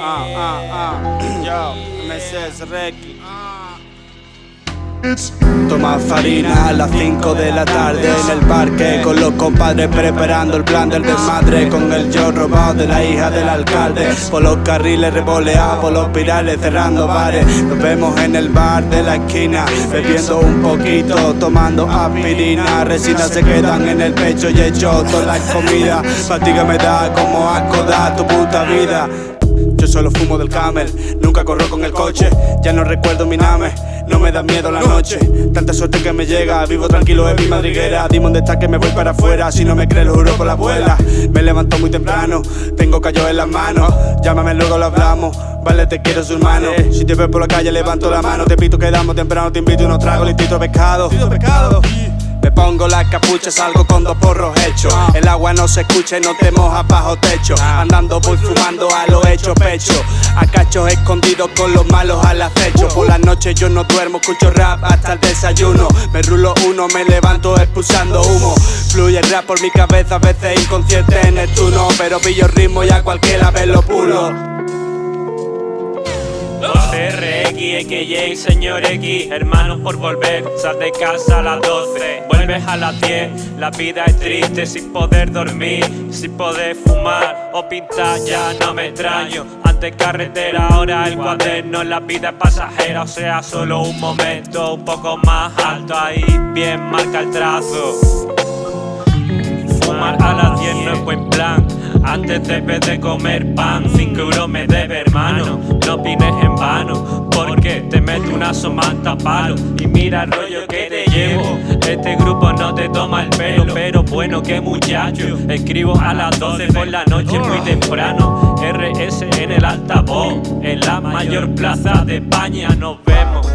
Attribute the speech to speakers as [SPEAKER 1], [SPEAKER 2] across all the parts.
[SPEAKER 1] Ah, ah, ah. Yo, MCS Reiki. Toma farina a las 5 de la tarde en el parque Con los compadres preparando el plan del desmadre Con el yo robado de la hija del alcalde Por los carriles revoleados, por los pirales cerrando bares Nos vemos en el bar de la esquina Bebiendo un poquito, tomando aspirina Resinas se quedan en el pecho y hecho toda la comida Fatiga me da como asco da tu puta vida yo solo fumo del camel, nunca corro con el coche, ya no recuerdo mi name, no me da miedo la noche, tanta suerte que me llega, vivo tranquilo en mi madriguera, dime dónde está que me voy para afuera, si no me crees lo juro por la abuela, me levanto muy temprano, tengo callo en las manos, llámame luego lo hablamos, vale te quiero su hermano, si te veo por la calle levanto la mano, te pito quedamos temprano, te invito unos tragos, listito pescado, pescado. Pongo la capucha, salgo con dos porros hechos. El agua no se escucha y no te mojas bajo techo. Andando voy fumando a lo hecho pecho. A cachos escondidos con los malos al acecho. Por las noches yo no duermo, escucho rap hasta el desayuno. Me rulo uno, me levanto expulsando humo. Fluye el rap por mi cabeza, a veces inconsciente en el turno. Pero pillo ritmo y a cualquiera vez lo pulo.
[SPEAKER 2] RX, XY, señor X Hermanos por volver, sal de casa a las 12 Vuelves a las 10, la vida es triste Sin poder dormir, sin poder fumar O pintar, ya no me extraño. Antes carretera, ahora el cuaderno La vida es pasajera, o sea, solo un momento Un poco más alto, ahí bien marca el trazo. Fumar a las 10 no es buen plan antes debes de comer pan. 5 euros me debe hermano No opines en Porque te meto una somanta palo Y mira el rollo que te llevo. Este grupo no te toma el pelo Pero bueno que muchacho. Escribo a las 12 por la noche muy temprano. RS en el altavoz En la mayor plaza de España. Nos vemos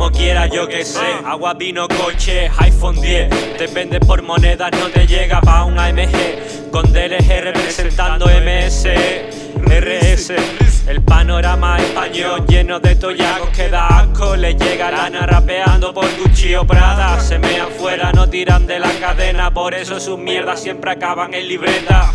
[SPEAKER 2] Como quiera yo que sé, agua, vino, coche, iPhone 10 Te vende por monedas, no te llega pa' un AMG Con DLG representando MS, RS El panorama español lleno de toyacos que da asco. Le llega lana rapeando por Gucci o Prada. Se mean fuera, no tiran de la cadena. Por eso sus mierdas siempre acaban en libreta